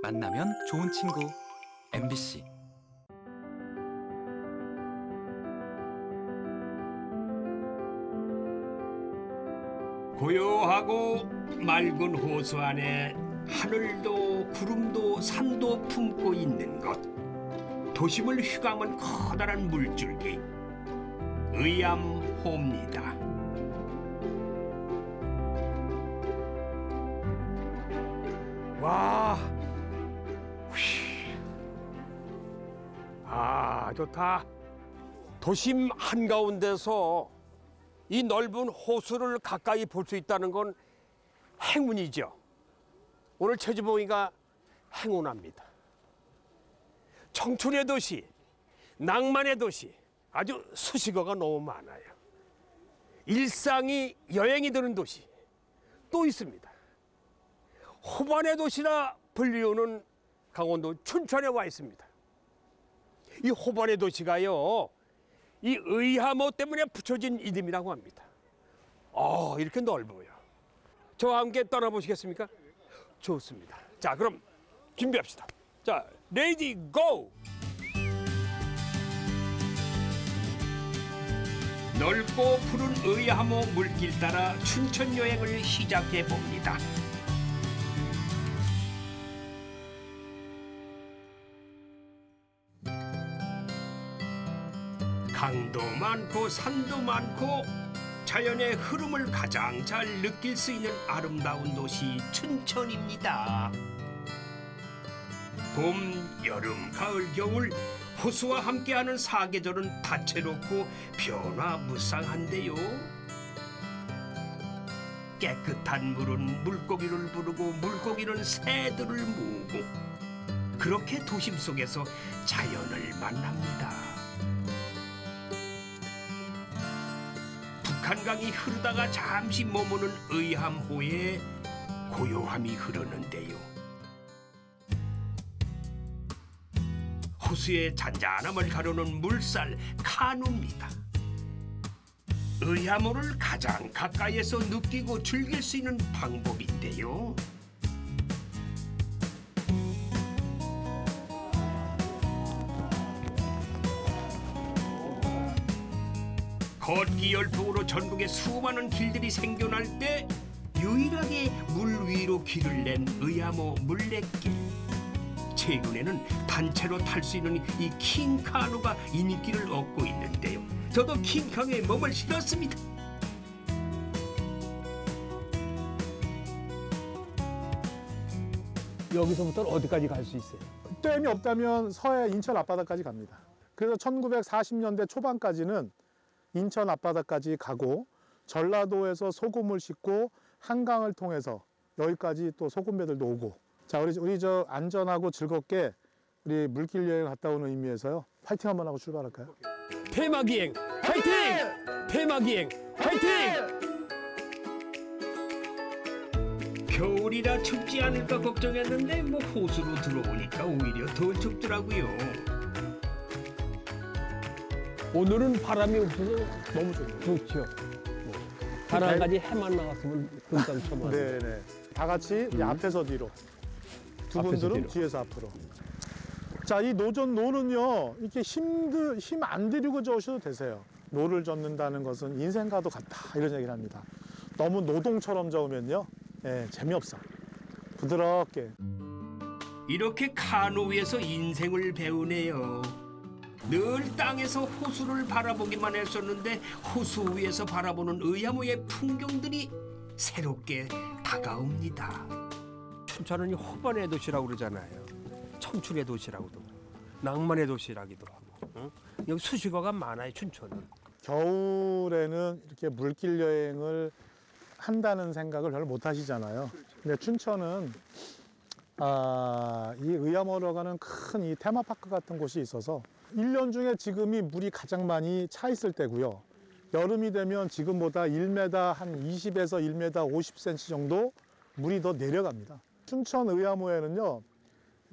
만나면 좋은 친구 MBC 고요하고 맑은 호수 안에 하늘도 구름도 산도 품고 있는 곳 도심을 휘감은 커다란 물줄기 의암호입니다. 와. 아, 좋다. 도심 한가운데서 이 넓은 호수를 가까이 볼 수 있다는 건 행운이죠. 오늘 최주봉이가 행운합니다. 청춘의 도시, 낭만의 도시, 아주 수식어가 너무 많아요. 일상이 여행이 되는 도시 또 있습니다. 호반의 도시라 불리우는 강원도 춘천에 와 있습니다. 이 호반의 도시가요, 이 의하모 때문에 붙여진 이름이라고 합니다. 어, 이렇게 넓어요. 저와 함께 떠나보시겠습니까? 좋습니다. 자, 그럼 준비합시다. 자, 레이디 고! 넓고 푸른 의암호 물길 따라 춘천 여행을 시작해 봅니다. 많고 산도 많고 자연의 흐름을 가장 잘 느낄 수 있는 아름다운 도시 춘천입니다. 봄, 여름, 가을, 겨울 호수와 함께하는 사계절은 다채롭고 변화무쌍한데요. 깨끗한 물은 물고기를 부르고 물고기는 새들을 모으고 그렇게 도심 속에서 자연을 만납니다. 한강이 흐르다가 잠시 머무는 의암호에 고요함이 흐르는데요. 호수의 잔잔함을 가르는 물살 카누입니다. 의암호를 가장 가까이에서 느끼고 즐길 수 있는 방법인데요. 걷기 열풍으로 전국에 수많은 길들이 생겨날 때 유일하게 물 위로 길을 낸 의암호 물레길. 최근에는 단체로 탈 수 있는 이 킹카누가 인기를 얻고 있는데요. 저도 킹카누에 몸을 실었습니다. 여기서부터는 어디까지 갈 수 있어요? 댐이 없다면 서해 인천 앞바다까지 갑니다. 그래서 1940년대 초반까지는 인천 앞바다까지 가고 전라도에서 소금을 싣고 한강을 통해서 여기까지 또 소금배들도 오고 자 우리 우리 저 안전하고 즐겁게 우리 물길 여행 갔다 오는 의미에서요 파이팅 한번 하고 출발할까요? 폐막이행 화이팅! 폐막이행 화이팅! 겨울이라 춥지 않을까 걱정했는데 뭐 호수로 들어오니까 오히려 더 춥더라고요. 오늘은 바람이 없어서 너무 좋네요. 좋죠. 바람까지 해만 나왔으면 금방 쳐만. 네네. 다 같이 이제 앞에서 뒤로. 두 앞에서 분들은 뒤로. 뒤에서 앞으로. 자, 이 노전 노는요, 이렇게 힘들, 힘안 들이고 저으셔도 되세요. 노를 젓는다는 것은 인생과도 같다. 이런 얘기를 합니다. 너무 노동처럼 저으면요, 예, 재미없어. 부드럽게. 이렇게 카누 위에서 인생을 배우네요. 늘 땅에서 호수를 바라보기만 했었는데 호수 위에서 바라보는 의암호의 풍경들이 새롭게 다가옵니다. 춘천은 이 호반의 도시라고 그러잖아요. 청춘의 도시라고도 낭만의 도시라기도 하고 응? 여기 수식어가 많아요 춘천은. 겨울에는 이렇게 물길 여행을 한다는 생각을 별로 못 하시잖아요. 근데 춘천은 아, 이 의암호로 가는 큰 이 테마파크 같은 곳이 있어서 일년 중에 지금이 물이 가장 많이 차 있을 때고요. 여름이 되면 지금보다 1m 한 20에서 1m 50cm 정도 물이 더 내려갑니다. 춘천 의암호에는요.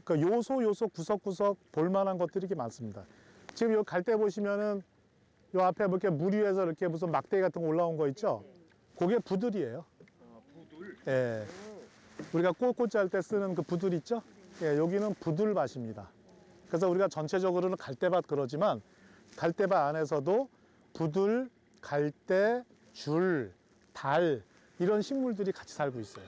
그러니까 요소 요소 구석구석 볼만한 것들이 이렇게 많습니다. 지금 여기 갈때 보시면은 요 앞에 뭐 이렇게 물 위에서 이렇게 무슨 막대기 같은 거 올라온 거 있죠? 그게 부들이에요. 예. 우리가 꽃꽂이 할 때 쓰는 그 부들 있죠? 예, 여기는 부들밭입니다. 그래서 우리가 전체적으로는 갈대밭 그러지만 갈대밭 안에서도 부들, 갈대, 줄, 달 이런 식물들이 같이 살고 있어요.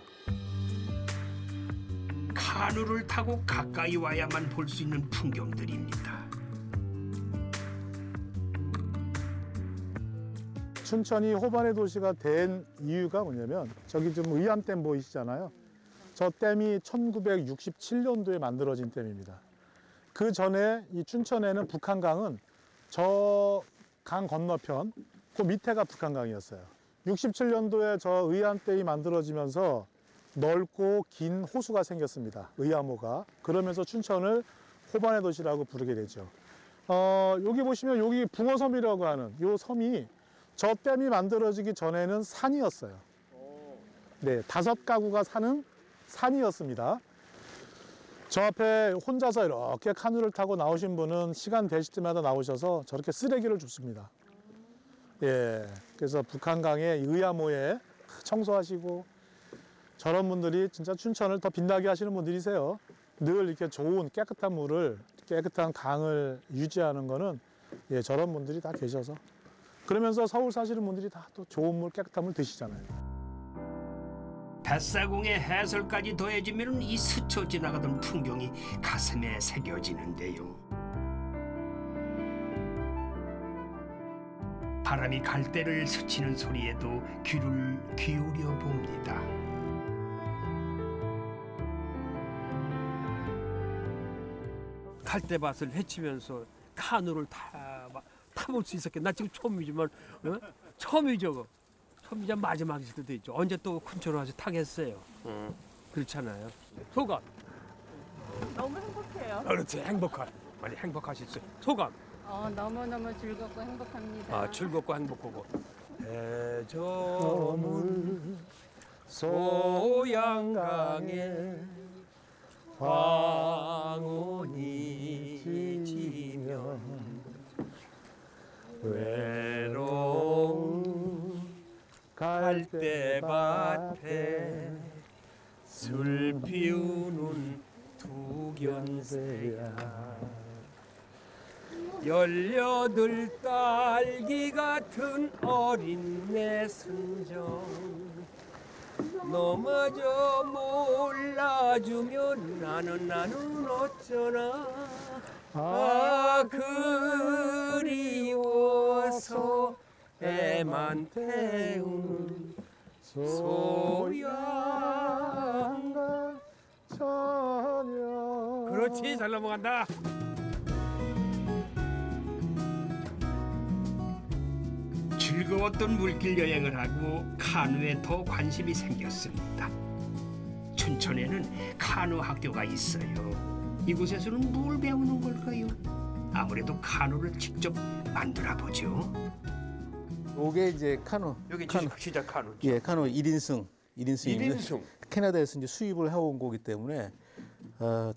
카누를 타고 가까이 와야만 볼 수 있는 풍경들입니다. 춘천이 호반의 도시가 된 이유가 뭐냐면 저기 좀 의암댐 보이시잖아요. 저 댐이 1967년도에 만들어진 댐입니다. 그 전에 이 춘천에는 북한강은 저 강 건너편 그 밑에가 북한강이었어요. 67년도에 저 의암댐이 만들어지면서 넓고 긴 호수가 생겼습니다. 의암호가. 그러면서 춘천을 호반의 도시라고 부르게 되죠. 어, 여기 보시면 여기 붕어섬이라고 하는 요 섬이 저 댐이 만들어지기 전에는 산이었어요. 네, 다섯 가구가 사는 산이었습니다. 저 앞에 혼자서 이렇게 카누를 타고 나오신 분은 시간 되실 때마다 나오셔서 저렇게 쓰레기를 줍습니다. 예, 그래서 북한강의 의암호에 청소하시고 저런 분들이 진짜 춘천을 더 빛나게 하시는 분들이세요. 늘 이렇게 좋은 깨끗한 물을 깨끗한 강을 유지하는 거는 예, 저런 분들이 다 계셔서 그러면서 서울 사시는 분들이 다 또 좋은 물 깨끗한 물 드시잖아요. 뱃사공의 해설까지 더해지면 이 스쳐 지나가던 풍경이 가슴에 새겨지는데요. 바람이 갈대를 스치는 소리에도 귀를 기울여 봅니다. 갈대밭을 헤치면서 카누를 타 타볼 수 있었겠. 나 지금 처음이지만 어? 처음이죠. 처음이자 마지막일 수도 있죠. 언제 또 춘천을 와서 타겠어요. 어. 그렇잖아요. 소감. 너무 행복해요. 그렇지 행복한. 많이 행복하셨어요. 소감. 어, 너무 너무 즐겁고 행복합니다. 아 즐겁고 행복하고. 해저물 소양강에 황혼이 지면 외 갈대밭에 술 피우는 두견새야. 열여덟 딸기 같은 어린 내 순정. 너마저 몰라주면 나는 나는 어쩌나. 아 그리워서 애만 태우는 소양강 저녁 그렇지 잘 넘어간다 즐거웠던 물길 여행을 하고 카누에 더 관심이 생겼습니다. 춘천에는 카누 학교가 있어요. 이곳에서는 뭘 배우는 걸까요? 아무래도 카누를 직접 만들어 보죠. 요게 이제 카누. 여기 카누. 진짜 카누 예, 카누 1인승. 1인승. 1인승 캐나다에서 이제 수입을 해온 거기 때문에 어,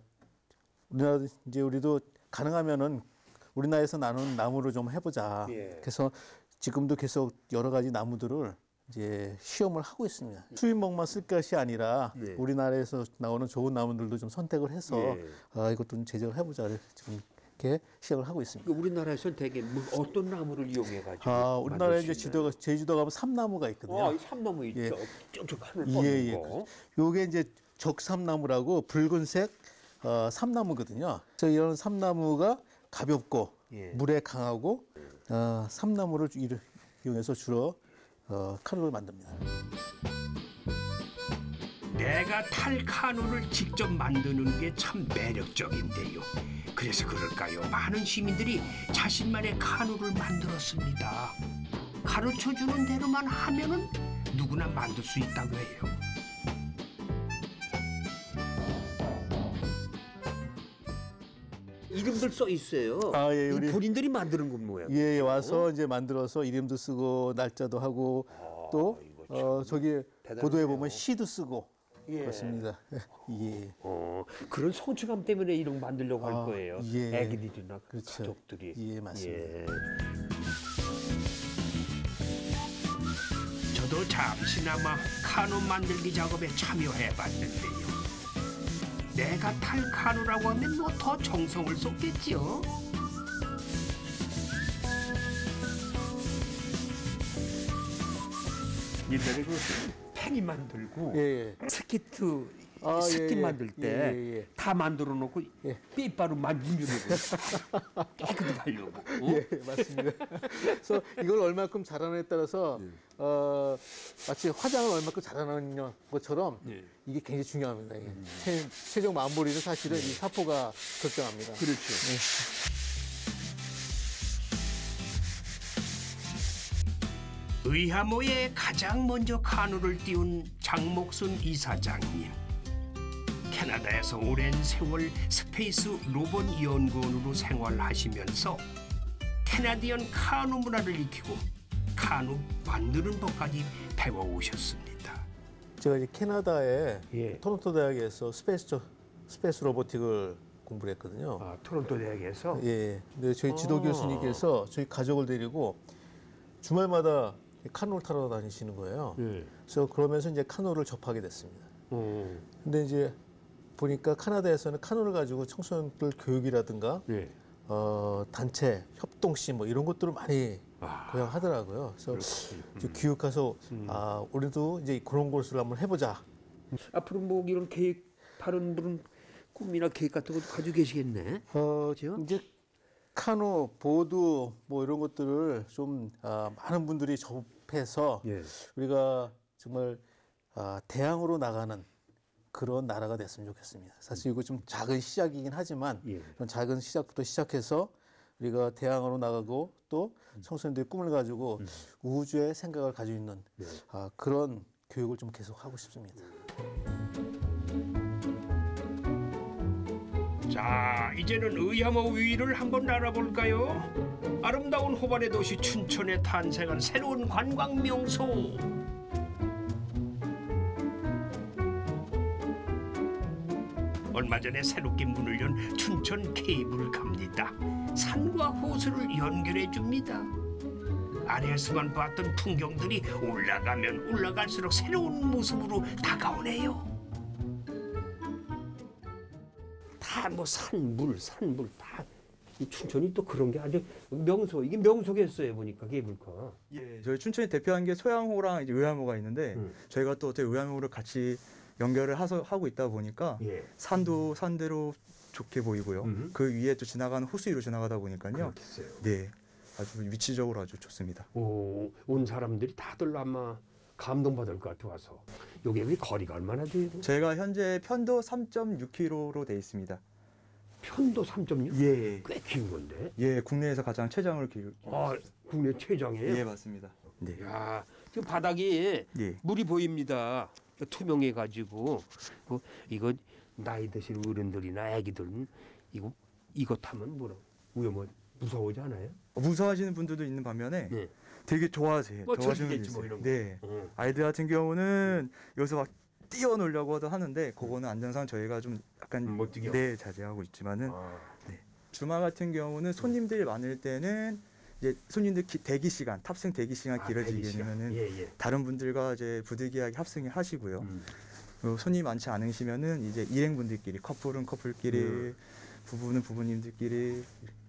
우리나라 이제 우리도 가능하면은 우리나라에서 나눈 나무를 좀 해보자. 예. 그래서 지금도 계속 여러 가지 나무들을 이제 시험을 하고 있습니다. 수입목만 쓸 것이 아니라 예. 우리나라에서 나오는 좋은 나무들도 좀 선택을 해서 예. 아, 이것도 좀 제작을 해보자. 지금 이렇게 시작을 하고 있습니다. 우리나라에서는 되게 뭐 어떤 나무를 이용해 가지고 아, 우리나라에 이제 지도가 제주도 가면 삼나무가 있거든요. 아, 이 삼나무 있죠. 예. 쭉쭉 하늘 예, 뻗는 예. 거. 요게 이제 적삼나무라고 붉은색 어, 삼나무거든요. 그래서 이런 삼나무가 가볍고 예. 물에 강하고 어, 삼나무를 이용해서 주로 어, 카누를 만듭니다. 내가 탈 카누를 직접 만드는 게 참 매력적인데요. 그래서 그럴까요? 많은 시민들이 자신만의 카누를 만들었습니다. 가르쳐 주는 대로만 하면은 누구나 만들 수 있다고 해요. 이름들 써 있어요. 아, 예, 이 우리- 본인들이 만드는 건 뭐예요? 예, 예, 와서 이제 만들어서 이름도 쓰고 날짜도 하고 또 이거 어, 저기. 보도에 보면 시도 쓰고 예. 그렇습니다. 예. 어, 그런 성취감 때문에 이런 거 만들려고 할 아, 거예요. 예. 애기들이나 그렇죠. 가족들이. 예, 맞습니다. 예. 저도 잠시나마 카누 만들기 작업에 참여해 봤는데요. 내가 탈 카누라고 하면 뭐 더 정성을 쏟겠지요. 옛날에 그 팽이 만들고 예, 예. 스키트 아, 스키 예, 예. 만들 때 예, 다 예, 예. 만들어 놓고 예. 삐빠로 만지려고 깨끗이 하려고 어? 예, 맞습니다. 그래서 이걸 얼마큼 잘하느냐에 따라서 예. 어, 마치 화장을 얼마큼 잘하느냐 것처럼 예. 이게 굉장히 중요합니다. 이게. 최, 최종 마무리는 사실은 이 사포가 결정합니다. 그렇죠. 의암호에 가장 먼저 카누를 띄운 장목순 이사장님. 캐나다에서 오랜 세월 space 로봇 연구원으로 생활하시면서 Canadian 카누 문화를 익히고 카누 만드는 법까지 배워오셨습니다. 제가 이제 캐나다의 예. 토론토 대학에서 space 저- space robotic을 공부를 했거든요. 아, 토론토 대학에서 예. 근데 저희 지도 어. 교수님께서 저희 가족을 데리고 주말마다 카누를 타러 다니시는 거예요. 예. 그래서 그러면서 이제 카누를 접하게 됐습니다. 어, 근데 이제 보니까 카나다에서는 카누를 가지고 청소년들 교육이라든가 예. 어, 단체 협동심 뭐 이런 것들을 많이 아, 고양 하더라고요. 그래서 그렇지. 이제 교육가서 음. 아 우리도 이제 그런 곳을 한번 해보자. 앞으로 뭐 이런 계획 다른 분은 꿈이나 계획 같은 것도 가지고 계시겠네. 어, 그죠? 이제 카누, 보드 뭐 이런 것들을 좀 아, 많은 분들이 접해서 예. 우리가 정말 아, 대항으로 나가는 그런 나라가 됐으면 좋겠습니다. 사실 이거 좀 작은 시작이긴 하지만 예. 그런 작은 시작부터 시작해서 우리가 대항으로 나가고 또 청소년들이 꿈을 가지고 우주의 생각을 가지고 있는 네. 아, 그런 교육을 좀 계속 하고 싶습니다. 자, 이제는 의하모 위를 한번 알아볼까요? 아름다운 호반의 도시 춘천에 탄생한 새로운 관광 명소. 얼마 전에 새롭게 문을 연 춘천 케이블카입니다. 산과 호수를 연결해 줍니다. 아래에서만 봤던 풍경들이 올라가면 올라갈수록 새로운 모습으로 다가오네요. 다 뭐 산물 산물 다. 이 춘천이 또 그런 게 아주 명소 이게 명소겠어요 보니까 케이블카. 예, 저희 춘천이 대표한 게 소양호랑 이제 의암호가 있는데 음. 저희가 또 어떻게 의암호를 같이 연결을 하서 하고 있다 보니까 예. 산도 산대로 좋게 보이고요. 음. 그 위에 또 지나가는 호수 위로 지나가다 보니까요. 그렇겠어요. 네, 아주 위치적으로 아주 좋습니다. 오, 온 사람들이 다들 아마 감동받을 것 같아 와서. 여기 왜 거리가 얼마나 돼요? 저희가 현재 편도 3.6km로 돼 있습니다. 편도 3.6? 예, 꽤 긴 건데. 예, 국내에서 가장 최장을 기록. 아, 국내 최장이에요. 예, 맞습니다. 네, 야, 지금 바닥이 예, 물이 보입니다. 투명해 가지고 그 이거 나이 드신 어른들이나 아기들은 이거 이거 타면 뭐라 위험하 무서워하지 않아요? 무서워하시는 분들도 있는 반면에 네. 되게 좋아하세요. 뭐 좋아하시는 분들 뭐 있어요. 네. 어. 아이들 같은 경우는 여기서 막 뛰어놀려고도 하는데 그거는 안전상 저희가 좀 약간 음, 못 뛰게 네 자제하고 있지만은 아, 주말 같은 경우는 손님들이 많을 때는 이제 손님들 기- 대기 시간 탑승 대기 시간 아, 길어지게. 되면은 예, 예. 다른 분들과 이제 부득이하게 합승을 하시고요. 음. 손님 많지 않으시면은 이제 일행분들끼리 커플은 커플끼리 음. 부부는 부부님들끼리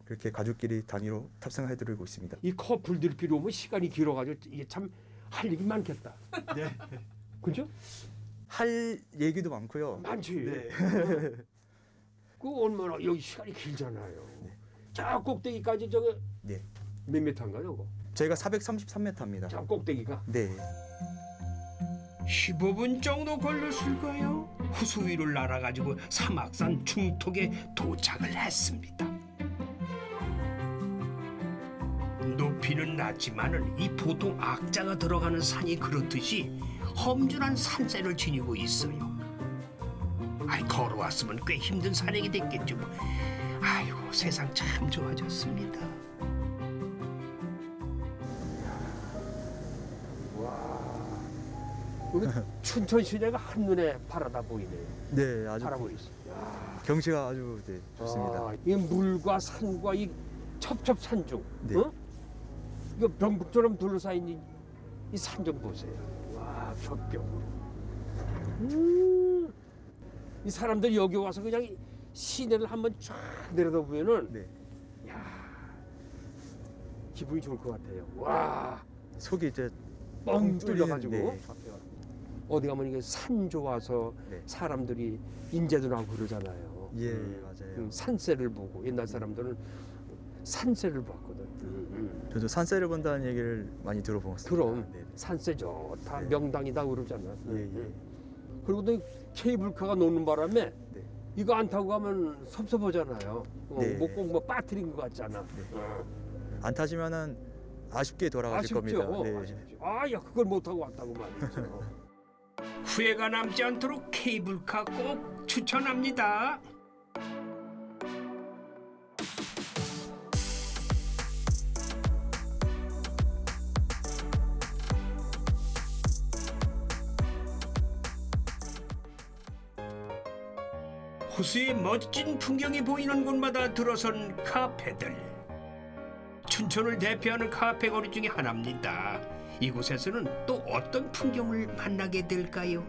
그렇게 가족끼리 단위로 탑승해드리고 있습니다. 이 커플들끼리 오면 시간이 길어가지고 이게 참 할 일이 많겠다. 네. 그죠? 할 얘기도 많고요. 많지. 네. 그 얼마나 여기 시간이 길잖아요. 저 꼭대기까지 저거 네. 몇 미터인가 저거? 저희가 433m입니다. 저 꼭대기가 네. 15분 정도 걸렸을까요? 호수 위를 날아가지고 사막산 중턱에 도착을 했습니다. 높이는 낮지만은 이 보통 악자가 들어가는 산이 그렇듯이 험준한 산세를 지니고 있어요. 아이 걸어왔으면 꽤 힘든 산행이 됐겠죠. 뭐. 아이고 세상 참 좋아졌습니다. 여기 춘천 시내가 한눈에 바라다 보이네요. 네, 아주 바라보이죠. 경치가 아주 네, 좋습니다. 아, 이 물과 산과 이 첩첩산중, 네. 어? 이거 병북처럼 둘러싸인 이, 이산좀 보세요. 와, 벽벽. 음, 이 사람들이 여기 와서 그냥 시내를 한번 쫙 내려다 보면은 네. 기분이 좋을 것 같아요. 와, 속이 이제 뻥 뚫려가지고 네. 어디 가면 이게 산 좋아서 네. 사람들이 인제도 나고 그러잖아요. 예, 음, 맞아요. 음, 산세를 보고 옛날 사람들은 산세를 봤거든. 음, 저도 산세를 본다는 얘기를 많이 들어보았습니다. 그럼 네. 산세 좋다 네. 명당이다 그러잖아. 예, 예. 음. 그리고 또 케이블카가 노는 바람에 네. 이거 안 타고 가면 섭섭하잖아요. 어, 네. 뭐꼭뭐 빠뜨린 것 같잖아. 네. 어. 안 타시면은 아쉽게 돌아가실 아쉽죠. 겁니다. 네. 아쉽죠. 아, 야 그걸 못 타고 왔다고 말이죠. 후회가 남지 않도록 케이블카 꼭 추천합니다. 호수의 멋진 풍경이 보이는 곳마다 들어선 카페들. 춘천을 대표하는 카페 거리 중에 하나입니다. 이곳에서는 또 어떤 풍경을 만나게 될까요?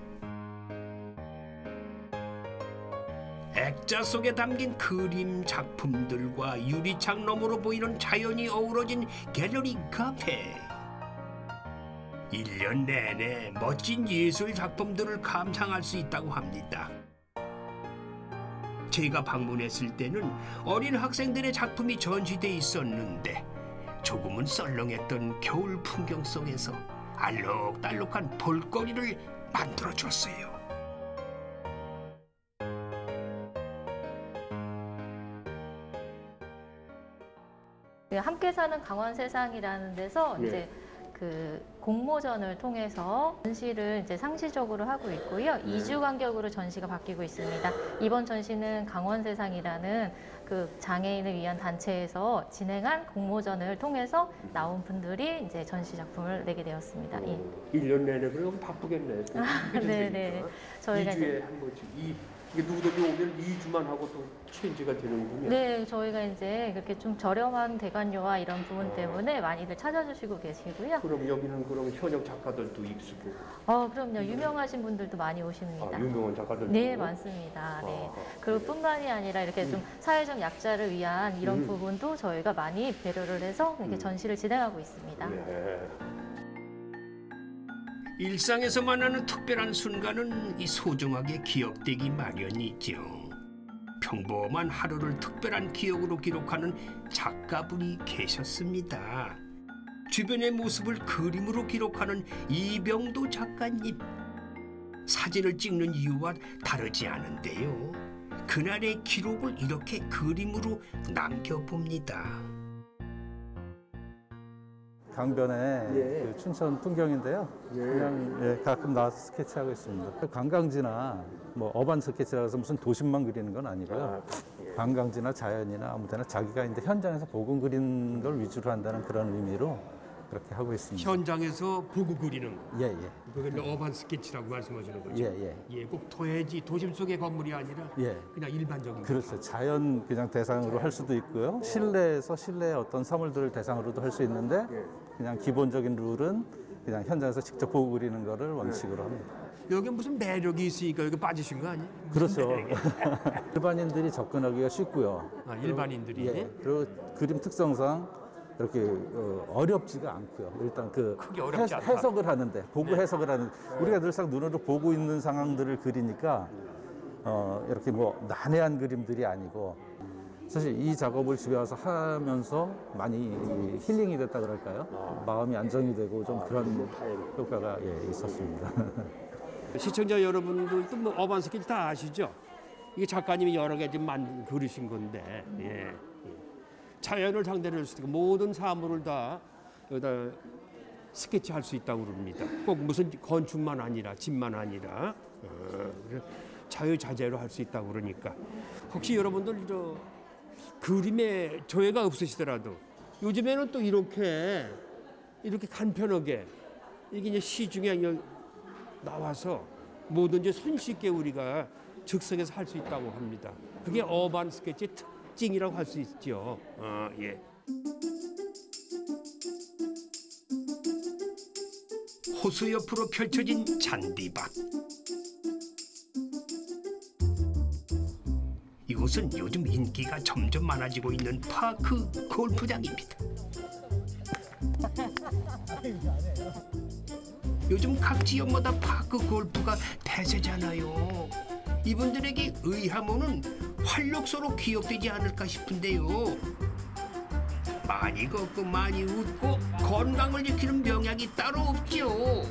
액자 속에 담긴 그림 작품들과 유리창 너머로 보이는 자연이 어우러진 갤러리 카페. 일년 내내 멋진 예술 작품들을 감상할 수 있다고 합니다. 제가 방문했을 때는 어린 학생들의 작품이 전시돼 있었는데 조금은 썰렁했던 겨울 풍경 속에서 알록달록한 볼거리를 만들어 줬어요. 그 함께 사는 강원 세상이라는 데서 네. 이제 그 공모전을 통해서 전시를 이제 상시적으로 하고 있고요. 네. 이 2주 간격으로 전시가 바뀌고 있습니다. 이번 전시는 강원 세상이라는 그 장애인을 위한 단체에서 진행한 공모전을 통해서 나온 분들이 이제 전시 작품을 내게 되었습니다. 예. 1년 내내 그럼 바쁘겠네. 네, 네. 저희가 2주에 이제 한 번씩 이 이게 누구든지 오면 2주만 하고 또 체인지가 되는군요. 네, 저희가 이제 그렇게 좀 저렴한 대관료와 이런 부분 때문에 많이들 찾아주시고 계시고요. 그럼 여기는 그럼 현역 작가들도 익숙고 어, 그럼요. 유명하신 분들도 많이 오십니다. 아, 유명한 작가들도 네, 많습니다. 네. 아, 그리고 뿐만이 아니라 이렇게 좀 사회적 약자를 위한 이런 음. 부분도 저희가 많이 배려를 해서 이렇게 음. 전시를 진행하고 있습니다. 네. 일상에서 만나는 특별한 순간은 이 소중하게 기억되기 마련이죠. 평범한 하루를 특별한 기억으로 기록하는 작가분이 계셨습니다. 주변의 모습을 그림으로 기록하는 이병도 작가님. 사진을 찍는 이유와 다르지 않은데요. 그날의 기록을 이렇게 그림으로 남겨봅니다. 강변의 예. 그 춘천 풍경인데요. 예. 그냥 예, 가끔 나와서 스케치하고 있습니다. 관광지나 뭐 어반 스케치라 해서 무슨 도심만 그리는 건 아니고요. 관광지나 자연이나 아무 데나 자기가 이제 현장에서 보고 그리는 걸 위주로 한다는 그런 의미로 그렇게 하고 있습니다. 현장에서 보고 그리는 거. 예, 예. 이제 어반 스케치라고 말씀하시는 거죠. 예, 예. 예, 꼭 도해지 도심 속의 건물이 아니라 예. 그냥 일반적인 그렇죠. 자연 그냥 대상으로 할 수도 있고요. 실내에서 실내의 어떤 사물들을 대상으로도 할 수 있는데 예. 그냥 기본적인 룰은 그냥 현장에서 직접 보고 그리는 거를 원칙으로 합니다. 여기 무슨 매력이 있으니까 여기 빠지신 거 아니에요? 그렇죠. 일반인들이 접근하기가 쉽고요. 아, 일반인들이 예. 그리고 그림 특성상 이렇게 어, 어렵지가 않고요. 일단 그 않다. 해석을 하는데 보고 네. 해석을 하는 우리가 늘상 눈으로 보고 있는 상황들을 그리니까 어, 이렇게 뭐 난해한 그림들이 아니고 사실 이 작업을 집에 와서 하면서 많이 힐링이 됐다 그럴까요? 마음이 안정이 되고 좀 그런 효과가 예, 있었습니다. 시청자 여러분들도 뭐 어반 스케치 다 아시죠? 이게 작가님이 여러 개좀만 그리신 건데 예. 예. 자연을 상대로 할수 있고 모든 사물을 다 여기다 스케치 할 수 있다고 그럽니다. 꼭 무슨 건축만 아니라 집만 아니라 어, 자유자재로 할 수 있다고 그러니까 혹시 여러분들 저 그림에 조예가 없으시더라도 요즘에는 또 이렇게 이렇게 간편하게 이게 이제 시중에 나와서 뭐든지 손쉽게 우리가 즉석에서 할 수 있다고 합니다. 그게 어반 스케치의 특징이라고 할 수 있죠. 어, 예. 호수 옆으로 펼쳐진 잔디밭. 이곳은 요즘 인기가 점점 많아지고 있는 파크 골프장입니다. 요즘 각 지역마다 파크 골프가 대세잖아요. 이분들에게 의하모는 활력소로 기억되지 않을까 싶은데요. 많이 걷고 많이 웃고 건강을 지키는 명약이 따로 없죠.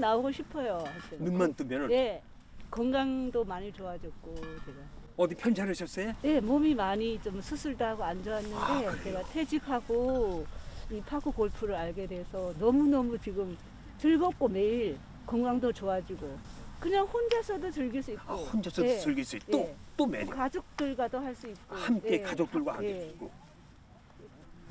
나오고 싶어요. 하여튼. 눈만 뜨면은 예. 건강도 많이 좋아졌고 제가. 어디 편찮으셨어요? 예, 몸이 많이 좀 수술도 하고 안 좋았는데 제가 퇴직하고 이 파크 골프를 알게 돼서 너무너무 지금 즐겁고 매일 건강도 좋아지고 그냥 혼자서도 즐길 수 있고 아, 혼자서도 예, 즐길 수 있고 예. 또, 또 매력. 가족들과도 할 수 있고 함께 예, 가족들과 함께 예. 있고.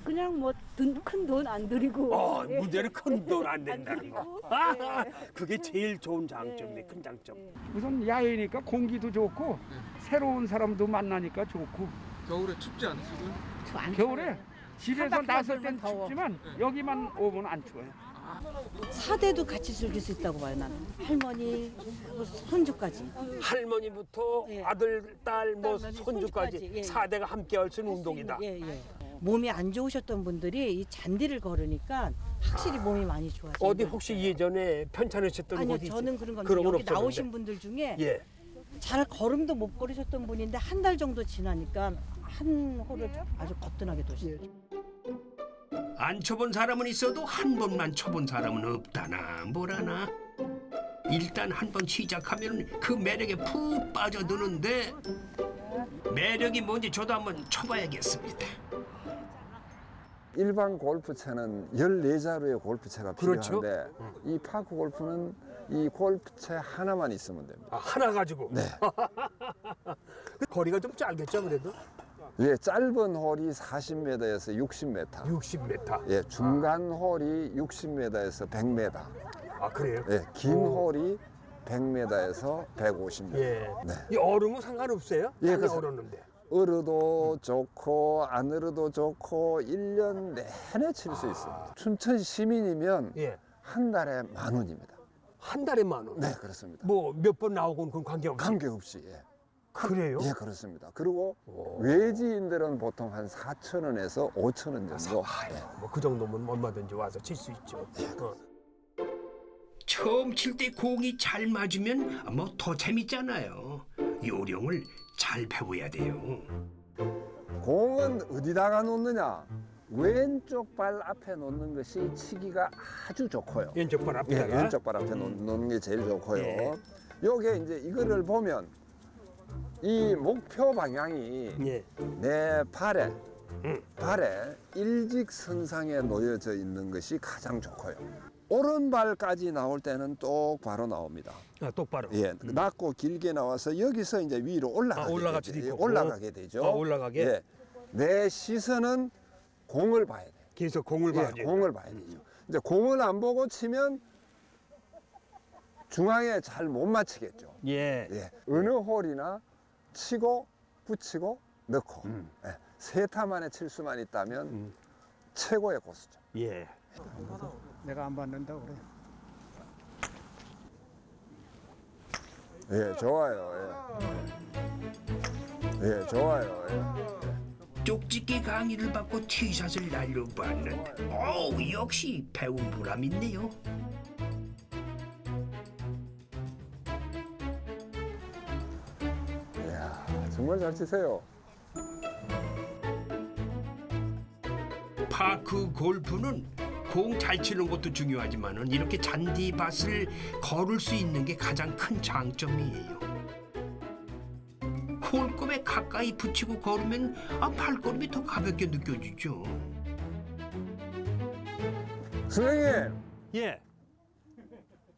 그냥 뭐큰 돈 안 들이고 어, 예. 문제는 큰돈안 된다는 거. 들이고, 아, 예. 그게 제일 좋은 장점이네, 예. 큰 장점. 예. 우선 야외니까 공기도 좋고 새로운 사람도 만나니까 좋고 겨울에 춥지 않으시고요? 겨울에. 집에서 나설 땐. 춥지만 여기만 오면 안 추워요. 사대도 같이 즐길 수 있다고 봐요 나는 할머니 그리고 손주까지 할머니부터 예. 아들, 딸, 뭐 손주까지 예. 사대가 함께 할 수 있는 운동이다. 예, 예. 몸이 안 좋으셨던 분들이 이 잔디를 걸으니까 확실히 몸이 많이 좋아져요 어디 혹시 예전에 편찮으셨던 아니요 곳이? 저는 그런 건데 그런 건 여기 없었는데. 나오신 분들 중에 예. 잘 걸음도 못 걸으셨던 분인데 한 달 정도 지나니까 한 홀을 아주 거뜬하게 도시요 안 쳐본 사람은 있어도 한 번만 쳐본 사람은 없다나 뭐라나 일단 한 번 시작하면 그 매력에 푹 빠져드는데 매력이 뭔지 저도 한번 쳐봐야겠습니다. 일반 골프채는 14자루의 골프채가 그렇죠. 필요한데 이 파크 골프는 이 골프채 하나만 있으면 됩니다. 아, 하나 가지고. 네. 거리가 좀 짧겠죠, 그래도? 예, 짧은 홀이 40m에서 60m. 60m. 예, 중간 홀이 60m에서 100m. 아, 그래요? 예, 긴 홀이 100m에서 150m. 예. 네. 이 얼음은 상관없어요? 예, 그래서- 얼었는데. 얼어도 좋고 안 얼어도 좋고 일년 내내 칠 수 있습니다. 춘천 시민이면 예. 한 달에 만 원입니다. 한 달에 만 원. 네, 그렇습니다. 뭐 몇 번 나오고는 그건 관계없이. 관계없이 예. 그래요? 예, 그렇습니다. 그리고 오. 외지인들은 보통 한 4천 원에서 5천 원 정도. 예. 뭐그 정도면 얼마든지 와서 칠 수 있죠. 어. 처음 칠 때 공이 잘 맞으면 뭐 더 재밌잖아요. 요령을 잘 배워야 돼요. 공은 어디다가 놓느냐? 왼쪽 발 앞에 놓는 것이 치기가 아주 좋고요. 왼쪽 발 예, 앞에다가. 왼쪽 발 앞에 놓, 놓는 게 제일 좋고요. 예. 요게 이제 이거를 보면 이 목표 방향이 예. 내 발에 음. 발에 일직선상에 놓여져 있는 것이 가장 좋고요. 오른발까지 나올 때는 똑바로 나옵니다. 아, 똑바로. 예, 낮고 길게 나와서 여기서 이제 위로 올라가게 아, 올라갈 되죠. 예. 올라가게 되죠. 아, 올라가게? 예, 내 시선은 공을 봐야 돼요. 계속 공을 봐야 예. 공을 봐야 되죠. 이제 공을 안 보고 치면 중앙에 잘 못 맞히겠죠. 예. 예, 어느 홀이나 치고 붙이고 넣고 음. 예, 세 타 만에 칠 수만 있다면 음. 최고의 고수죠. 예. 내가 안 받는다고 그래. 예, 좋아요. 예, 예 좋아요. 예. 쪽집게 강의를 받고 티샷을 날려봤는데 어우 역시 배운 보람 있네요. 이야, 정말 잘 치세요. 파크 골프는 공 잘 치는 것도 중요하지만은 이렇게 잔디밭을 걸을 수 있는 게 가장 큰 장점이에요. 홀급에 가까이 붙이고 걸으면 아, 발걸음이 더 가볍게 느껴지죠. 선생님, 예.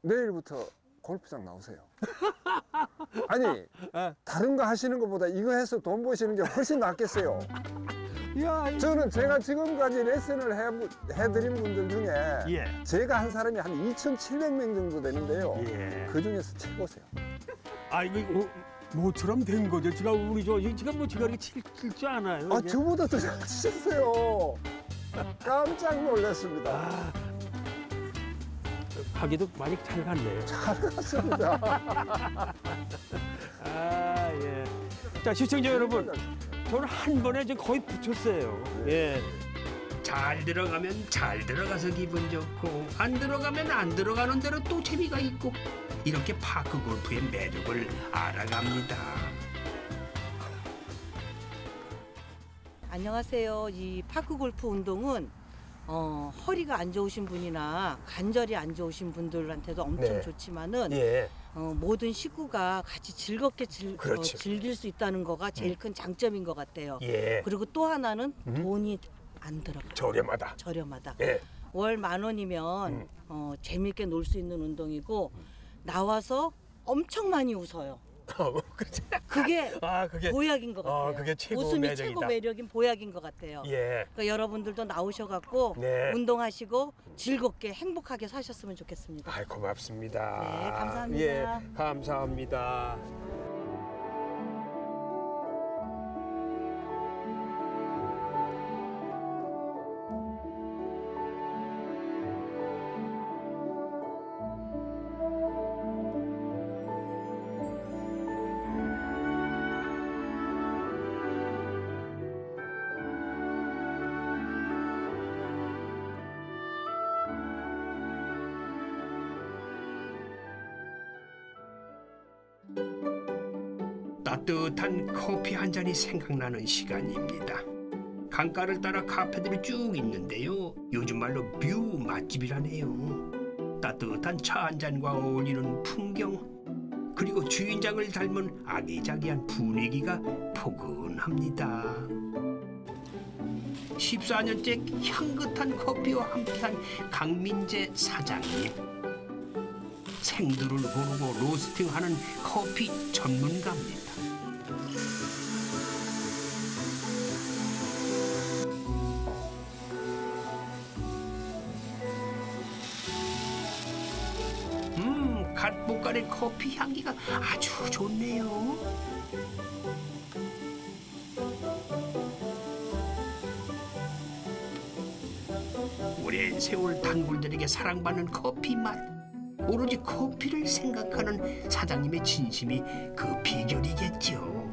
내일부터 골프장 나오세요. 아니, 예. 다른 거 하시는 것보다 이거 해서 돈 버시는 게 훨씬 낫겠어요. 야, 이- 저는 제가 지금까지 레슨을 해, 해드린 분들 중에 예. 제가 한 사람이 한 2,700명 정도 되는데요. 예. 그 중에서 최고세요. 아, 이거 어, 모처럼 된 거죠. 제가 우리 저 제가 뭐 제가 이렇게 칠줄 아나요? 아? 저보다 더 잘 치셨어요. 깜짝 놀랐습니다. 아, 가기도 많이 잘 갔네요. 잘 갔습니다. 아 예. 자 시청자 여러분, 저는 한 번에 지금 거의 붙였어요. 예. 잘 들어가면 잘 들어가서 기분 좋고 안 들어가면 안 들어가는 대로 또 재미가 있고 이렇게 파크 골프의 매력을 알아갑니다. 안녕하세요. 이 파크 골프 운동은 어, 허리가 안 좋으신 분이나 관절이 안 좋으신 분들한테도 엄청 네. 좋지만은 예. 어, 모든 식구가 같이 즐겁게 즐, 어, 그렇죠. 즐길 수 있다는 거가 제일 큰 장점인 것 같아요. 예. 그리고 또 하나는 음. 돈이 안 들어가요. 저렴하다. 저렴하다. 예. 월 만 원이면 음. 어, 재밌게 놀 수 있는 운동이고 나와서 엄청 많이 웃어요. 그게 아 그게 보약인 것 같아요. 아, 그게 최고 웃음이 매력이다. 최고 매력인 보약인 것 같아요. 예. 그러니까 여러분들도 나오셔갖고 네. 운동하시고 즐겁게 행복하게 사셨으면 좋겠습니다. 아이 고맙습니다. 네, 감사합니다. 예, 감사합니다. 커피 한 잔이 생각나는 시간입니다. 강가를 따라 카페들이 쭉 있는데요. 요즘 말로 view 맛집이라네요. 따뜻한 차 한 잔과 어울리는 풍경 그리고 주인장을 닮은 아기자기한 분위기가 포근합니다. 14년째 향긋한 커피와 함께한 강민재 사장님. 생두를 고르고 roasting하는 커피 전문가입니다. 커피 향기가 아주 좋네요. 오랜 세월 단골들에게 사랑받는 커피 맛. 오로지 커피를 생각하는 사장님의 진심이 그 비결이겠죠.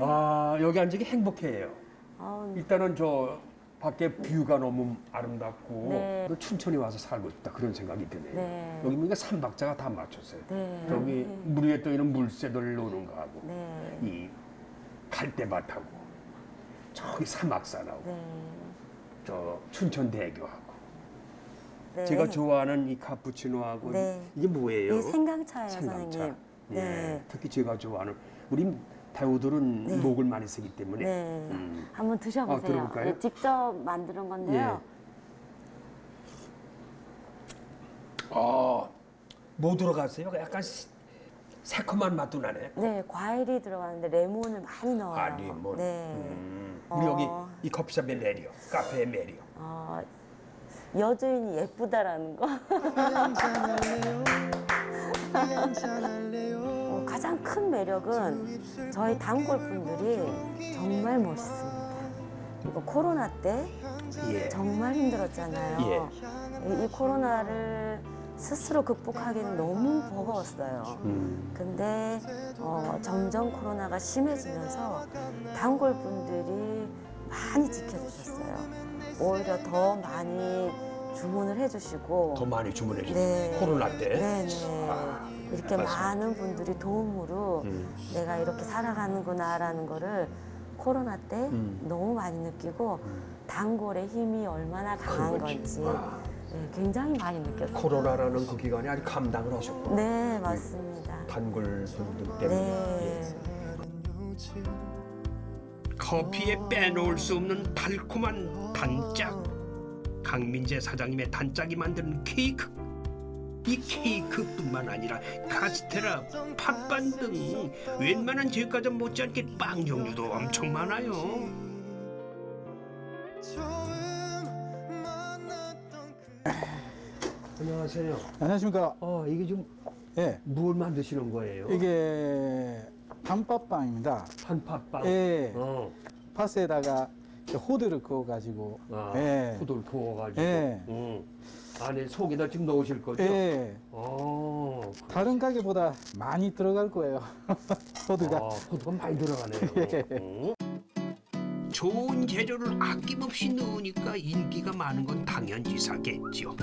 아 여기 앉으기 행복해요. 아우, 일단은 저 밖에 뷰가 너무 아름답고 네. 또 춘천에 와서 살고 싶다 그런 생각이 드네요. 네. 여기 보니까 삼박자가 다 맞췄어요. 네. 저기 네. 물 위에 떠 있는 물새들 노는 거하고 네. 이 갈대밭하고 저기 사막산하고 네. 저 춘천대교하고 네. 제가 좋아하는 이 카푸치노하고 네. 이게 뭐예요? 생강차예요, 생강차. 선생님. 예, 네. 특히 제가 좋아하는 우리 배우들은 네. 목을 많이 쓰기 때문에 네. 음. 한번 드셔보세요. 아, 들어볼까요? 네, 직접 만드는 건데요. 어, 뭐 들어갔어요? 약간 시- 새콤한 맛도 나네. 네, 과일이 들어가는데 레몬을 많이 넣어요. 아, 레몬. 네. 음. 우리 어. 여기 이 커피숍의 매력, 카페의 매력. 어, 여주인이 예쁘다라는 거. 어, 가장 큰 매력은 저희 단골 분들이 정말 멋있습니다. 이거 코로나 때 예. 정말 힘들었잖아요. 이, 이 코로나를 스스로 극복하기는 너무 버거웠어요. 음. 근데 어, 점점 코로나가 심해지면서 단골 분들이 많이 지켜주셨어요. 오히려 더 많이 주문을 해주시고 더 많이 주문해 주세요. 네. 코로나 때. 네네. 아, 이렇게 맞습니다. 많은 분들이 도움으로 음. 내가 이렇게 살아가는구나라는 거를 코로나 때 음. 너무 많이 느끼고 단골의 힘이 얼마나 강한. 건지 아. 네, 굉장히 많이 느꼈어요. 코로나라는 그 기간에 아주 감당을 하셨고 네, 맞습니다. 단골 분들 때문에. 네. 커피에 빼놓을 수 없는 달콤한 단짝. 강민재 사장님의 단짝이 만드는 케이크. 이 케이크뿐만 아니라 카스테라, 팥반 등 웬만한 제과점 못지않게 빵 종류도 엄청 많아요. 안녕하세요. 안녕하십니까. 어 이게 좀 예. 뭘 만드시는 거예요? 이게 단팥빵입니다. 단팥빵. 예. 어. 팥에다가 호두를 그어가지고. 아, 예. 호돌 구워가지고. 예. 음. 안에 속에다 지금 넣으실 거죠? 예. 어. 다른 가게보다 많이 들어갈 거예요. 호두가. 아, 호두가 많이 들어가네요. 예. 음. 좋은 재료를 아낌없이 넣으니까 인기가 많은 건 당연지사겠죠.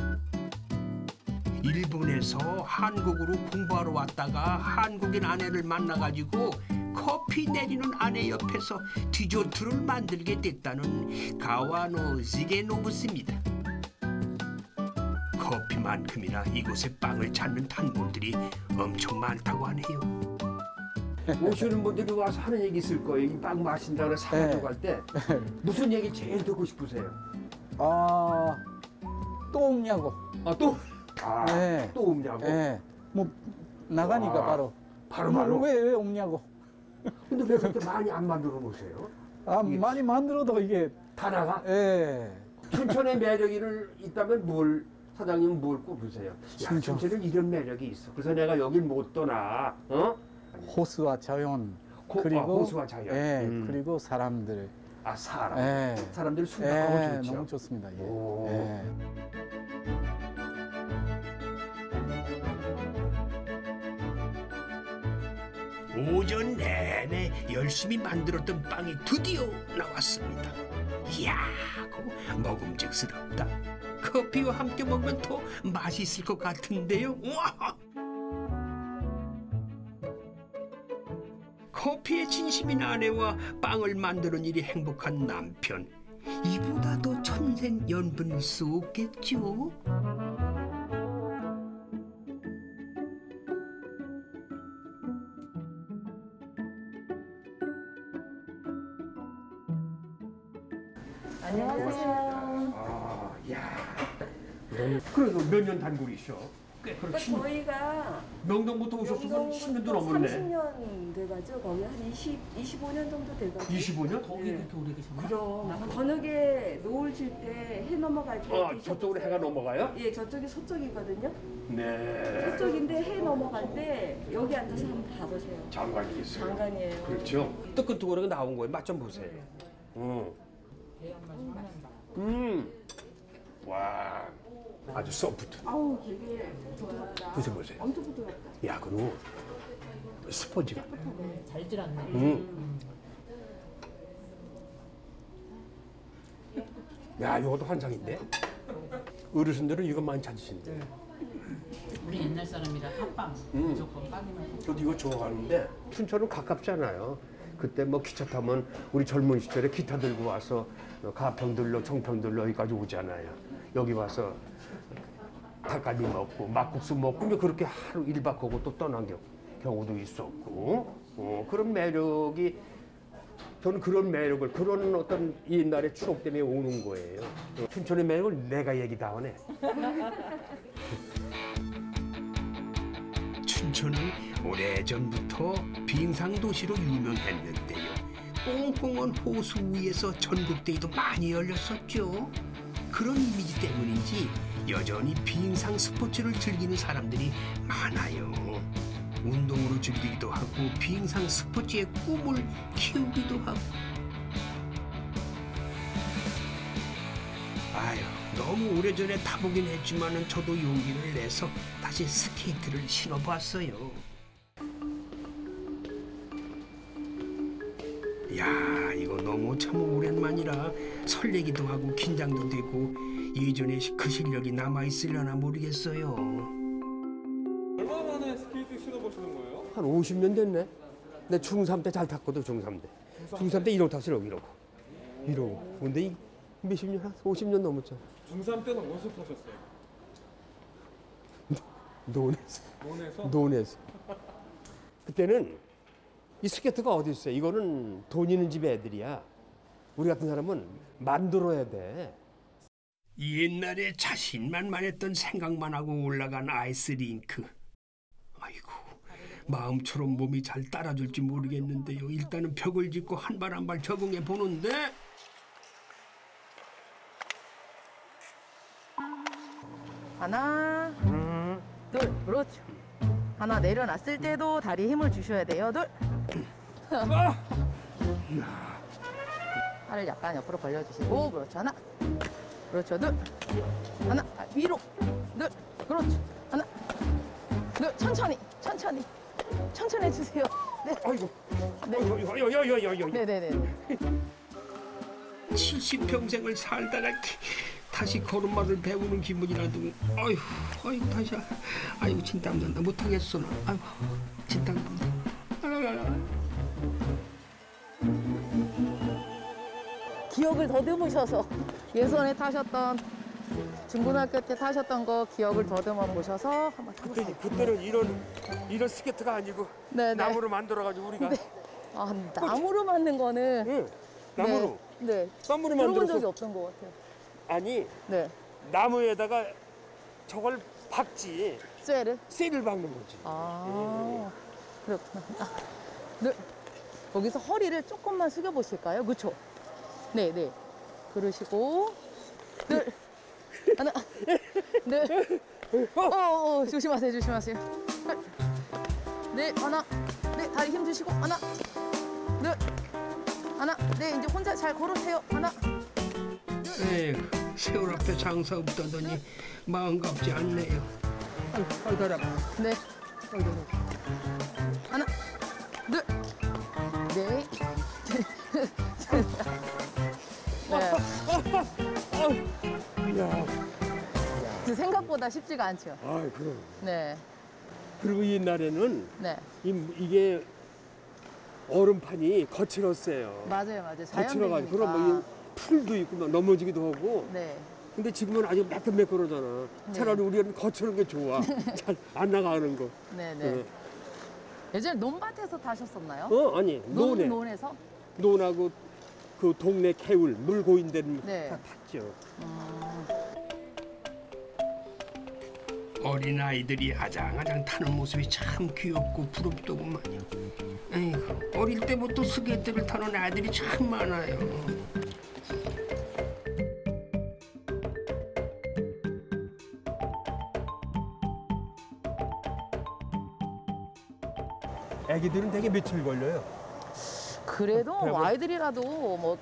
일본에서 한국으로 공부하러 왔다가 한국인 아내를 만나가지고 커피 내리는 아내 옆에서 디저트를 만들게 됐다는 가와노 지게노부스입니다. 커피만큼이나 이곳의 빵을 찾는 단골들이 엄청 많다고 하네요. 오시는 분들이 와서 하는 얘기 있을 거예요. 이 빵 마신다고 사가지고 예. 갈 때. 무슨 얘기 제일 듣고 싶으세요? 아, 또 없냐고. 아, 또? 아, 예. 또 없냐고? 예. 뭐, 나가니까 와, 바로. 바로 뭐, 바로? 왜, 왜 없냐고. 근데 왜 그렇게 많이 안 만들어 놓으세요? 아, 많이 만들어도 이게. 다 나가? 예. 춘천의 매력이 있다면 뭘 사장님은 뭘 꼽으세요? 야, 춘천. 춘천은 이런 매력이 있어. 그래서 내가 여길 못 떠나. 어? 호수와 자연. 호- 그리고. 아, 호수와 자연. 예. 음. 그리고 사람들. 아 사람. 예. 사람들 순박하고 예, 좋죠. 너무 좋습니다. 예. 오. 예. 오전 내내 열심히 만들었던 빵이 드디어 나왔습니다. 이야, 그 먹음직스럽다. 커피와 함께 먹으면 더 맛있을 것 같은데요. 와! 커피에 진심인 아내와 빵을 만드는 일이 행복한 남편. 이보다 더 천생 연분일 수 없겠죠? 몇 년 단골이셔? 꽤 그럼 십- 저희가 명동부터 오셨으면 10년도 넘었네. 30년 돼가죠. 거의 한 20, 25년 정도 돼가죠. 25년? 거기 그렇게 오래 계셨나요? 그럼 저녁에 노을 질 때 해 넘어갈 때 아, 저쪽으로 해가 넘어가요? 예, 저쪽이 서쪽이거든요. 네. 서쪽인데 해 넘어갈 때 여기 앉아서 한번 봐보세요. 장관이 있어요. 장관이에요. 그렇죠. 뜨끈뜨끈하게 나온 거예요. 맛 좀 보세요. 음. 음. 와. 아주 소프트. 아우 되게 부드럽다. 드셔보세요. 엄청 부드럽다. 야, 그리고 스펀지 같네. 잘 질었네. 음. 야, 이것도 환상인데? 어르신들은 이거 많이 찾으신대. 우리 옛날 사람이라 팥빵 음. 무조건 빵이면 저도 이거 좋아하는데 춘천은 가깝잖아요. 그때 뭐 기차 타면 우리 젊은 시절에 기타 들고 와서 가평들로 청평들로 여기까지 오잖아요. 여기 와서 닭갈비 먹고 막국수 먹고 그렇게 하루 일박 하고 또 떠난 경- 경우도 있었고 어, 그런 매력이 저는 그런 매력을 그런 어떤 옛날의 추억 때문에 오는 거예요. 어, 춘천의 매력을 내가 얘기 다 하네. 춘천은 오래전부터 빙상 도시로 유명했는데요. 꽁꽁한 호수 위에서 전국대회도 많이 열렸었죠. 그런 이미지 때문인지 여전히 빙상 스포츠를 즐기는 사람들이 많아요. 운동으로 즐기기도 하고 빙상 스포츠의 꿈을 키우기도 하고. 아유, 너무 오래전에 타보긴 했지만은 저도 용기를 내서 다시 스케이트를 신어봤어요. 야, 이거 너무 참 오랜만이라 설레기도 하고 긴장도 되고 예전에 그 실력이 남아 있으려나 모르겠어요. 얼마 만에 스케이트 신어보시는 거예요? 한 50년 됐네. 내 중3 때 잘 탔거든, 중3 때. 중3 때 이러고 탔어, 이러고. 이러고. 근데 이 몇십 년, 한 50년 넘었잖아. 중3 때는 어디서 타셨어요? 논에서. 논에서? 논에서. 그때는 이 스케이트가 어디 있어요? 이거는 돈 있는 집 애들이야. 우리 같은 사람은 만들어야 돼. 옛날에 자신만만했던 생각만 하고 올라간 아이스링크. 아이고, 마음처럼 몸이 잘 따라줄지 모르겠는데요. 일단은 벽을 짚고 한 발 한 발 적응해 보는데 하나, 둘, 그렇죠. 하나 내려놨을 때도 다리에 힘을 주셔야 돼요. 둘. 팔을 약간 옆으로 벌려주시고 그렇죠. 하나. 그렇죠. 둘. 하나. 아, 위로. 둘. 그렇죠. 하나. 둘. 천천히. 천천히. 천천히 해주세요. 네. 아이고. 네. 네네네. 70평생을 살다가 다시 걸음마를 배우는 기분이라도 아휴 아이고 다시 아이고 진땀 난다 못하겠어 나 아이고 진땀 난다 기억을 더듬으셔서 예전에 타셨던 중고등학교 때 타셨던 거 기억을 더듬어 보셔서 한번. 그때 그때는 이런 이런 스케트가 아니고 네, 네. 나무로 만들어 가지고 우리가 아, 나무로 만든 거는 나무로 네. 네. 나무로 들어본 만들어서 적이 없던 것 같아요. 아니 네. 나무에다가 저걸 박지 쇠를 쇠를 박는 거지. 아 그렇구나. 아, 네. 거기서 허리를 조금만 숙여 보실까요? 그렇죠. 네, 네. 그러시고 둘 하나 네. 어, 어, 어, 조심하세요, 조심하세요. 둘. 네, 하나. 네, 다리 힘 주시고 하나. 둘. 하나. 네, 이제 혼자 잘 걸으세요. 하나. 에휴 세월 앞에 장사 없다더니 마음 갑지 않네요 다리 아파 네. 하나, 생각보다 쉽지가 않죠. 아 그럼. 네. 그리고 옛날에는 네. 이, 이게 얼음판이 거칠었어요. 맞아요, 맞아요. 거칠어가지고 그럼. 뭐이 풀도 있고 막 넘어지기도 하고. 네. 근데 지금은 아주 매끈매끈하잖아. 네. 차라리 우리는 거칠은 게 좋아. 잘 안 나가는 거. 네, 네. 네. 예전에 논밭에서 타셨었나요? 어 아니 논, 논에 논에서? 논하고 그 동네 개울 물 고인 데는 네. 다 탔죠. 어린 아이들이 아장아장 타는 모습이 참 귀엽고 부럽더구만요 에이구 어릴 때부터 스케이트를 타는 아이들이 참 많아요 애기들은 되게 며칠 걸려요. 그래도 아이들이라도 뭐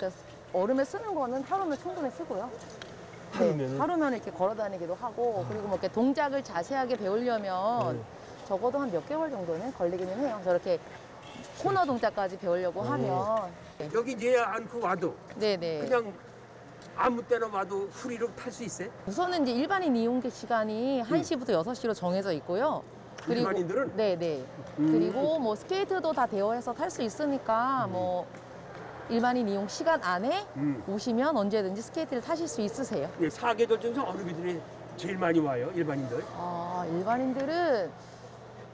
얼음에 쓰는 거는 하루면 충분히 쓰고요. 네, 하루면은? 하루면 이렇게 걸어 다니기도 하고 그리고 뭐 이렇게 동작을 자세하게 배우려면 네. 적어도 한 몇 개월 정도는 걸리기는 해요. 저렇게 코너 동작까지 배우려고 음. 하면 여기 이제 않고 와도 네네. 그냥 아무 때나 와도 후리로 탈 수 있어요? 우선은 이제 일반인 이용 시간이 1시부터 6시로 정해져 있고요. 일반인들은? 네네. 음. 그리고 뭐 스케이트도 다 대여해서 탈 수 있으니까 뭐 일반인 이용 시간 안에 음. 오시면 언제든지 스케이트를 타실 수 있으세요. 예, 사계절 중에서 어느 분들이 제일 많이 와요, 일반인들? 아, 일반인들은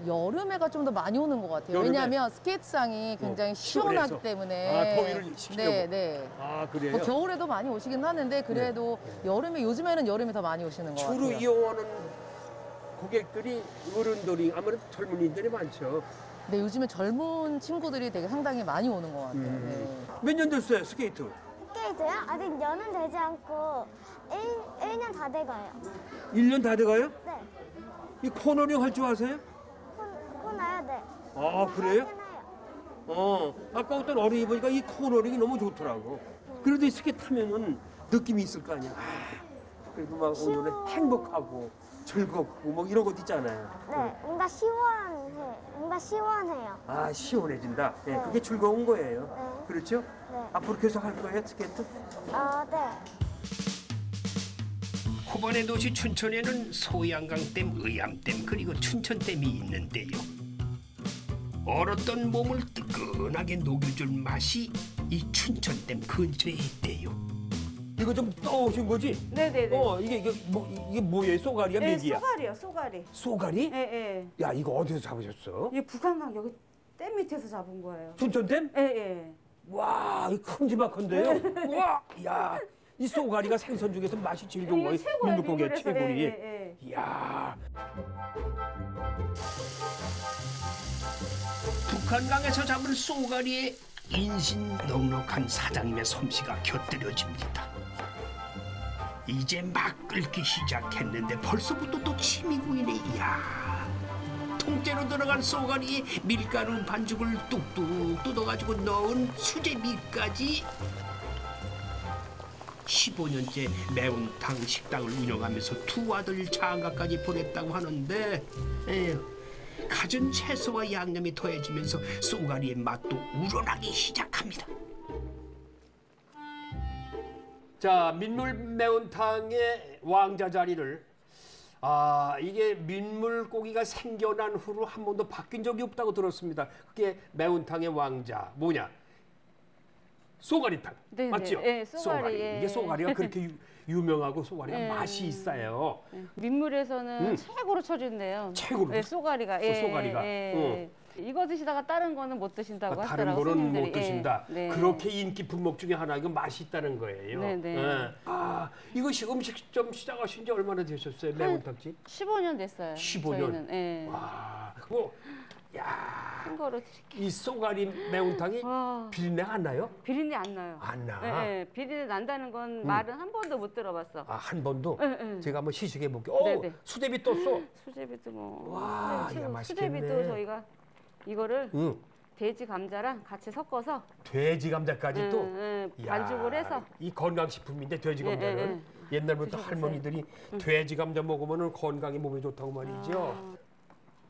여름에가 좀 더 많이 오는 것 같아요. 여름에? 왜냐하면 스케이트장이 굉장히 어, 시원하기 시원해서? 때문에. 아, 더위를 식히려고? 네, 네. 아, 그래요? 뭐 겨울에도 많이 오시긴 하는데 그래도 여름에 요즘에는 여름에 더 많이 오시는 것 주로 같아요. 이용하는 고객들이 어른들이 아무래도 젊은이들이 많죠. 네, 요즘에 젊은 친구들이 되게 상당히 많이 오는 것 같아요. 음. 네. 몇년 됐어요, 스케이트? 스케이트요? 아직 년은 되지 않고 1, 일년다 돼가요. 1년 다 돼가요? 네. 이 코너링 할 줄 아세요? 코너요? 네. 아, 그래요? 어, 아까 어떤 어른이 보니까 이 코너링이 너무 좋더라고. 그래도 이 스케이트 타면은 느낌이 있을 거 아니야. 아, 그래도 막 오늘은 행복하고 즐겁고 뭐 이런 것도 있잖아요. 네. 뭔가 시원해. 뭔가 시원해요. 아, 시원해진다. 예, 네. 그게 즐거운 거예요. 네. 그렇죠? 네. 앞으로 계속 할 거예요, 스케이트? 아, 네. 호반의 도시 춘천에는 소양강댐, 의암댐 그리고 춘천댐이 있는데요. 얼었던 몸을 뜨끈하게 녹여줄 맛이 이 춘천댐 근처에 있대요. 이거 좀 떠오신 거지? 네네네. 어, 이게 이게 뭐 이게 뭐예요? 쏘가리야, 네, 메기야? 쏘가리요, 쏘가리. 쏘가리? 예, 예. 야, 이거 어디서 잡으셨어? 이 북한강 여기 댐 밑에서 잡은 거예요. 춘천댐? 예, 예. 와, 이 큼지막한데요? 와, 야, 이 쏘가리가 생선 중에서 맛이 제일 좋은 거예요. 민물고기. 최고리. 예, 예, 예. 이야, 북한강에서 잡은 쏘가리에 인신 넉넉한 사장님의 솜씨가 곁들여집니다. 이제 막 끓기 시작했는데 벌써부터 또 침이 고이네. 이야, 통째로 들어간 쏘가리에 밀가루 반죽을 뚝뚝 뜯어가지고 넣은 수제비까지 15년째 매운탕 식당을 운영하면서 두 아들 장가까지 보냈다고 하는데 에휴, 갖은 채소와 양념이 더해지면서 쏘가리의 맛도 우러나기 시작합니다. 자 민물 매운탕의 왕자 자리를 아 이게 민물 고기가 생겨난 후로 한 번도 바뀐 적이 없다고 들었습니다. 그게 매운탕의 왕자 뭐냐? 쏘가리탕 네, 맞죠? 네, 예, 쏘가리, 예. 이게 쏘가리가 그렇게 유, 유명하고 쏘가리가 예. 맛이 있어요. 민물에서는 음. 최고로 쳐준대요. 최고로? 예, 쏘가리가. 쏘- 쏘가리가. 예. 이거 드시다가 다른 거는 못 드신다고 아, 다른 하더라고요. 거는 못 손님들이. 예. 드신다. 네. 그렇게 인기 품목 중에 하나 이거 맛이 있다는 거예요. 네, 네. 예. 아 이것이 음식점 시작하신 지 얼마나 되셨어요? 매운탕집? 15년 됐어요. 15 년? 저희는. 예. 와, 뭐, 큰 거로 드릴게요. 이 쏘가리 매운탕이 비린내가 안 나요? 비린내 안 나요. 안 나. 예, 예. 비린내 난다는 건 음. 말은 한 번도 못 들어봤어. 아, 한 번도? 예, 예. 제가 한번 시식해 볼게요. 어, 네, 네. 수제비 떴어. 수제비도 뭐. 와, 수제비 야. 맛있겠네. 수제비도 저희가 이거를 응. 돼지 감자랑 같이 섞어서 돼지 감자까지 예, 또. 예, 이야, 반죽을 해서 이 건강 식품인데 돼지 예, 감자는 예, 옛날부터. 할머니들이 음. 돼지 감자 먹으면 건강에 몸에 좋다고 말이죠. 아.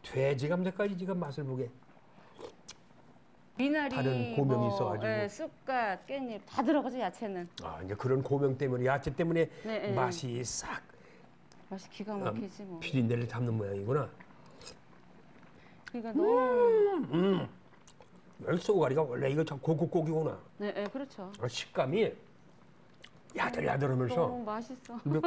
돼지 감자까지 지금 맛을 보게. 미나리, 다른 고명이 뭐, 있어가지고. 예, 쑥갓, 깻잎 다 들어가죠 야채는. 아, 이제 그런 고명 때문에 야채 때문에 네, 네. 맛이 싹 맛이 기가 아, 막히지 뭐. 비린내를 잡는 모양이구나. 그러니까 너무. 음. 이 쏘가리가 원래 이거 참 고급 고기구나. 네, 네, 그렇죠. 아, 식감이 야들야들하면서 너무 맛있어. 이거-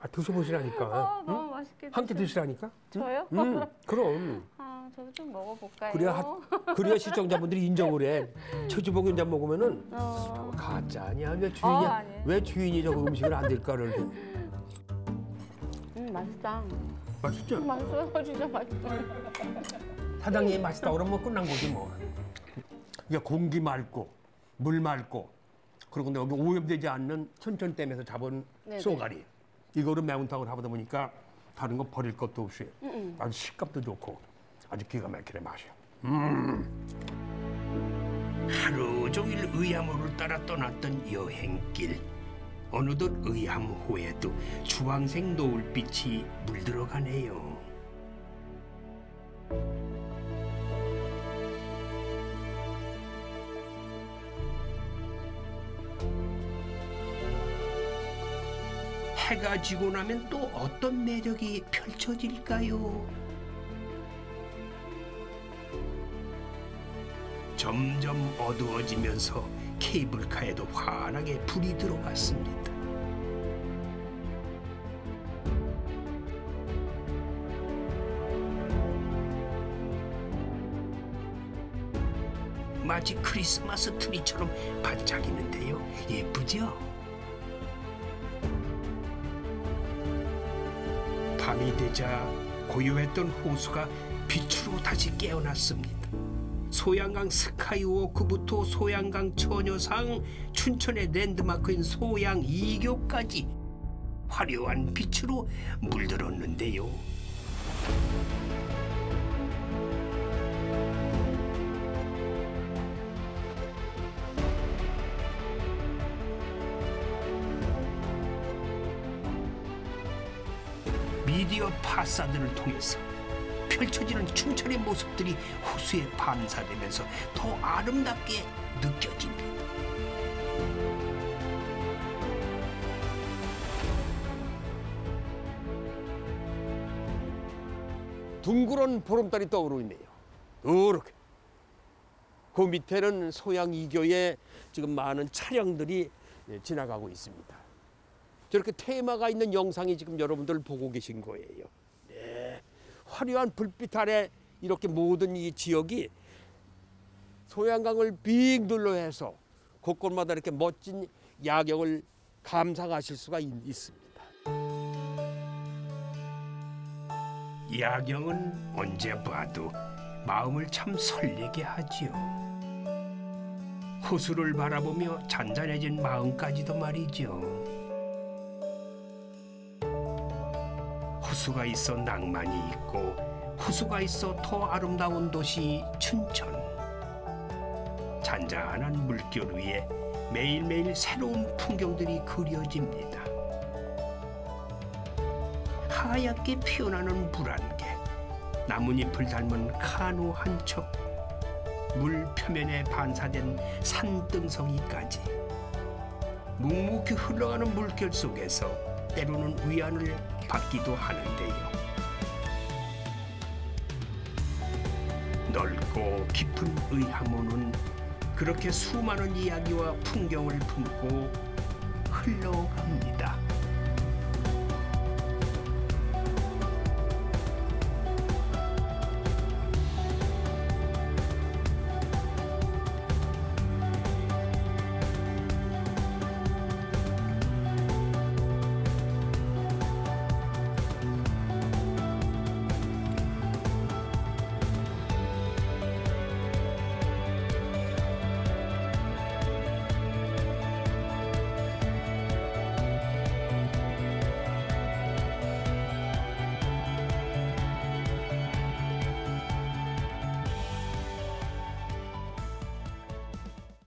아, 드셔보시라니까. 아, 응? 너무 맛있게. 함께 드시라니까. 응? 저요? 음, 그럼. 아, 저도 좀 먹어볼까요? 그래야 하- 그래야 시청자분들이 인정을 해. 최주복 연장 먹으면은 어. 가짜 아니야. 왜 어, 주인이 아니에요. 왜 주인이 저거 음식을 안 될까를. 음, 맛있다. 맛있죠? 음, 맛있어요, 진짜 맛있어. 사장님이 맛있다 그러면 뭐 끝난 거지 뭐. 이게 공기 맑고 물 맑고 그리고 근데 여기 오염되지 않는 천천댐에서 잡은 네네. 쏘가리 이거를 매운탕을 하다 보니까 다른 거 버릴 것도 없이 음, 음. 아주 식감도 좋고 아주 기가 막히네 맛이야. 음. 하루 종일 의암호를 따라 떠났던 여행길. 어느덧 의암 호에도 주황색 노을빛이 물들어가네요. 해가 지고 나면 또 어떤 매력이 펼쳐질까요? 점점 어두워지면서 케이블카에도 환하게 불이 들어왔습니다. 마치 크리스마스 트리처럼 반짝이는데요. 예쁘죠? 밤이 되자 고요했던 호수가 빛으로 다시 깨어났습니다. 소양강 스카이워크부터 소양강 처녀상, 춘천의 랜드마크인 소양 이교까지 화려한 빛으로 물들었는데요. 미디어 파사드를 통해서 펼쳐지는 춘천의 모습들이 호수에 반사되면서 더 아름답게 느껴집니다. 둥그런 보름달이 떠오르네요. 이렇게. 그 밑에는 소양 이교의 지금 많은 차량들이 예, 지나가고 있습니다. 저렇게 테마가 있는 영상이 지금 여러분들 보고 계신 거예요. 네. 화려한 불빛 아래 이렇게 모든 이 지역이 소양강을 빙 둘러해서 곳곳마다 이렇게 멋진 야경을 감상하실 수가 있, 있습니다. 야경은 언제 봐도 마음을 참 설레게 하지요. 호수를 바라보며 잔잔해진 마음까지도 말이죠. 호수가 있어 낭만이 있고 호수가 있어 더 아름다운 도시 춘천. 잔잔한 물결 위에 매일매일 새로운 풍경들이 그려집니다. 하얗게 피어나는 물안개, 나뭇잎을 닮은 카누 한 척, 물 표면에 반사된 산등성이까지 묵묵히 흘러가는 물결 속에서 때로는 위안을 받기도 하는데요. 넓고 깊은 의하모는 그렇게 수많은 이야기와 풍경을 품고 흘러갑니다.